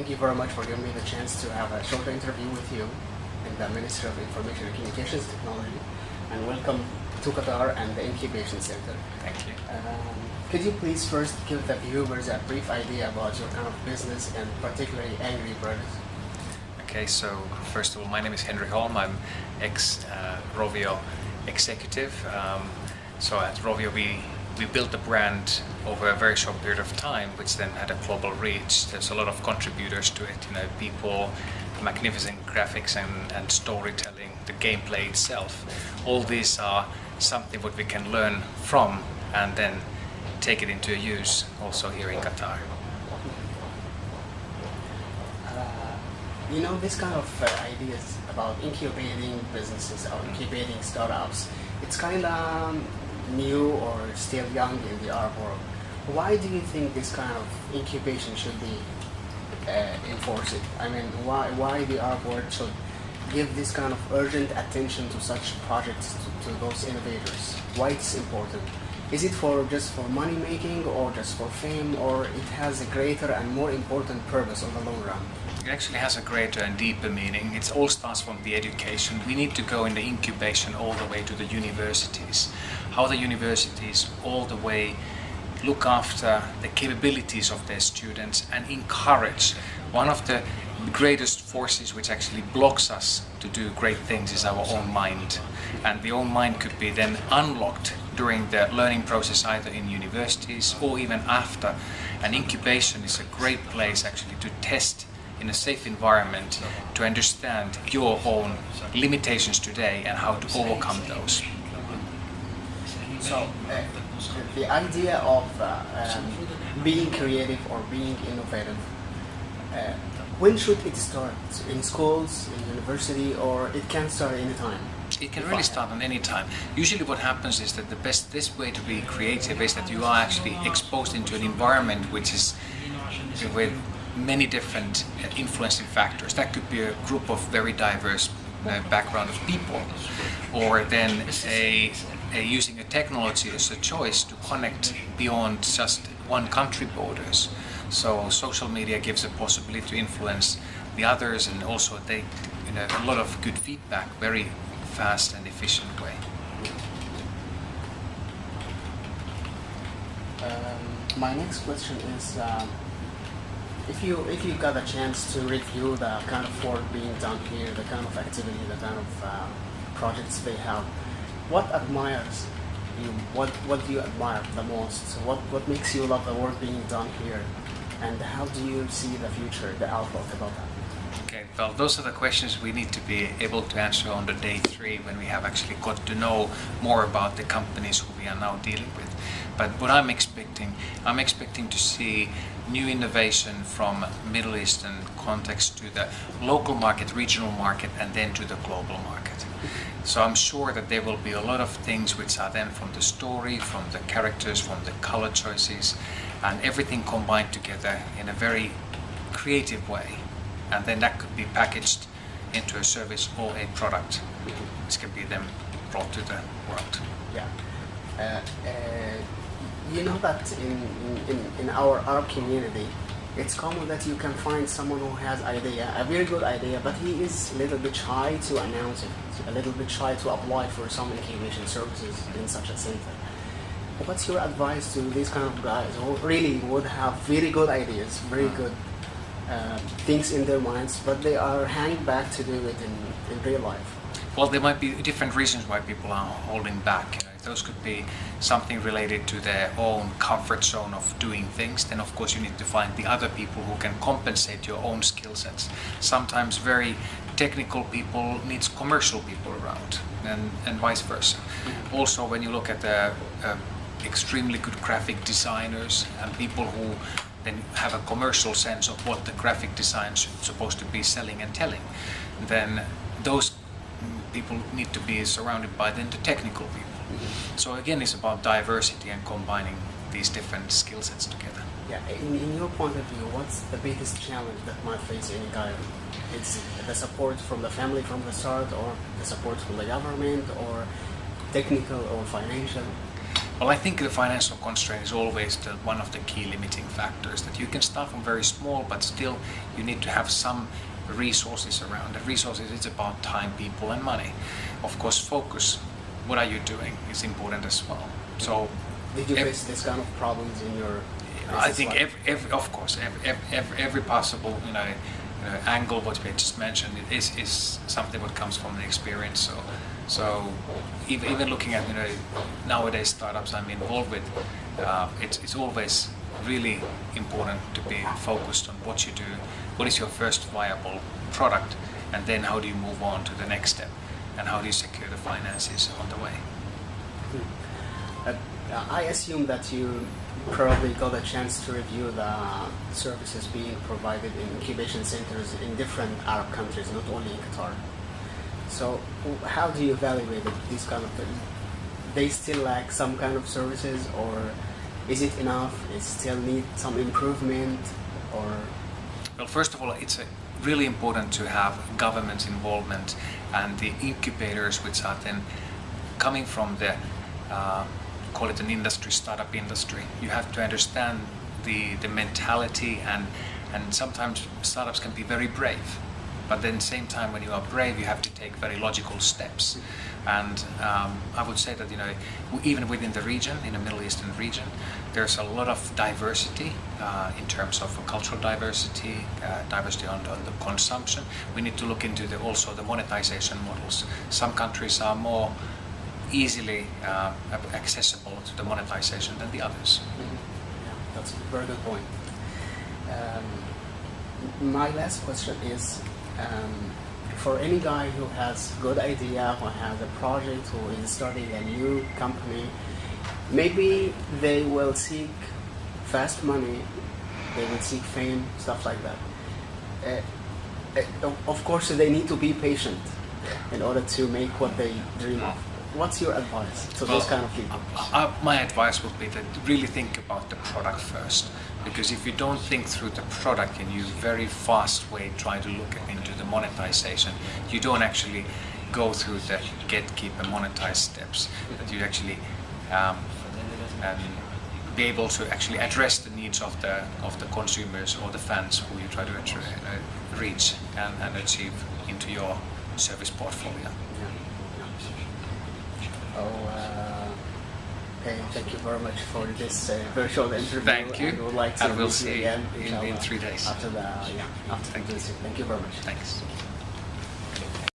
thank you very much for giving me the chance to have a short interview with you in the Ministry of Information and Communications Technology. And welcome to Qatar and the Incubation Center. Thank you. Um, could you please first give the viewers a brief idea about your kind of business and particularly Angry Birds? Okay, so first of all, my name is Henri Holm. I'm ex-Rovio executive. Um, so at Rovio, we, we built the brand over a very short period of time, which then had a global reach. There's a lot of contributors to it, you know, people, magnificent graphics and, and storytelling, the gameplay itself. All these are something what we can learn from and then take it into use also here in Qatar. Uh, you know, this kind of uh, ideas about incubating businesses or incubating startups, it's kind of new or still young in the Arab world. Why do you think this kind of incubation should be uh, enforced? I mean, why, why the Arab world should give this kind of urgent attention to such projects, to, to those innovators? Why it's important? Is it for just for money making or just for fame or it has a greater and more important purpose on the long run? It actually has a greater and deeper meaning. It all starts from the education. We need to go in the incubation all the way to the universities. How the universities all the way look after the capabilities of their students and encourage. One of the greatest forces which actually blocks us to do great things is our own mind. And the own mind could be then unlocked during the learning process either in universities or even after. And incubation is a great place actually to test in a safe environment to understand your own limitations today and how to overcome those. So, uh, the idea of uh, um, being creative or being innovative, uh, when should it start? In schools, in university, or it can start anytime? It can really start at any time. Usually what happens is that the best this way to be creative is that you are actually exposed into an environment which is with many different influencing factors. That could be a group of very diverse uh, background of people or then a, a using a technology as a choice to connect beyond just one country borders. So social media gives a possibility to influence the others and also take you know, a lot of good feedback very fast and efficient way. Um, my next question is, um, if you if you got a chance to review the kind of work being done here, the kind of activity, the kind of uh, projects they have, what admires you? What what do you admire the most? What what makes you love the work being done here, and how do you see the future, the outlook about that? Okay, well, those are the questions we need to be able to answer on the day three when we have actually got to know more about the companies who we are now dealing with. But what I'm expecting, I'm expecting to see new innovation from Middle Eastern context to the local market, regional market, and then to the global market. So I'm sure that there will be a lot of things which are then from the story, from the characters, from the color choices, and everything combined together in a very creative way and then that could be packaged into a service or a product which can be then brought to the world. Yeah. Uh, uh, you know that in, in, in our community, it's common that you can find someone who has idea, a very good idea, but he is a little bit shy to announce it, a little bit shy to apply for some incubation services in such a center. What's your advice to these kind of guys who really would have very good ideas, very mm. good uh, things in their minds, but they are hanging back to do it in, in real life. Well, there might be different reasons why people are holding back. Those could be something related to their own comfort zone of doing things. Then, of course, you need to find the other people who can compensate your own skill sets. Sometimes very technical people needs commercial people around, and, and vice versa. Mm-hmm. Also, when you look at the uh, extremely good graphic designers and people who then have a commercial sense of what the graphic design is supposed to be selling and telling, then those people need to be surrounded by then the technical people. Mm -hmm. So again, it's about diversity and combining these different skill sets together. Yeah, in, in your point of view, what's the biggest challenge that might face any guy? It's the support from the family from the start, or the support from the government, or technical or financial? Well, I think the financial constraint is always the, one of the key limiting factors. That you can start from very small, but still you need to have some resources around. The resources is about time, people, and money. Of course, focus. What are you doing is important as well. So, Did you face this kind of problems in your? I think every, every, of course, every, every, every possible you know, you know, angle what we just mentioned is, is something what comes from the experience. So, so even, even looking at you know nowadays startups I'm involved with, uh, it's, it's always really important to be focused on what you do, what is your first viable product, and then how do you move on to the next step, and how do you secure the finances on the way. Uh, I assume that you probably got a chance to review the services being provided in incubation centers in different Arab countries, not only in Qatar. So, how do you evaluate these kind of things? They still lack some kind of services, or is it enough? It still need some improvement, or Well, first of all, it's uh really important to have government involvement and the incubators, which are then coming from the, uh, call it an industry, startup industry. You have to understand the, the mentality and, and sometimes startups can be very brave. But then same time when you are brave, you have to take very logical steps. And um, I would say that, you know, even within the region, in the Middle Eastern region, there's a lot of diversity uh, in terms of cultural diversity, uh, diversity on, on the consumption. We need to look into the, also the monetization models. Some countries are more easily uh, accessible to the monetization than the others. Yeah, that's a very good point. Um, my last question is um, for any guy who has good idea, who has a project, who is starting a new company, maybe they will seek fast money, they will seek fame, stuff like that. Uh, uh, of course, they need to be patient in order to make what they dream of. What's your advice to those kind of people? Uh, my advice would be that really think about the product first. Because if you don't think through the product and you very fast way try to look into the monetization, you don't actually go through the get, keep, and monetize steps. That you actually um, um, be able to actually address the needs of the of the consumers or the fans who you try to uh, reach and, and achieve into your service portfolio. Oh, uh, okay. Thank you very much for this uh, virtual interview. Thank you. And we would like to And we'll see you again in- in three days. After the yeah, after Thank you. visit. Thank you very much. Thanks.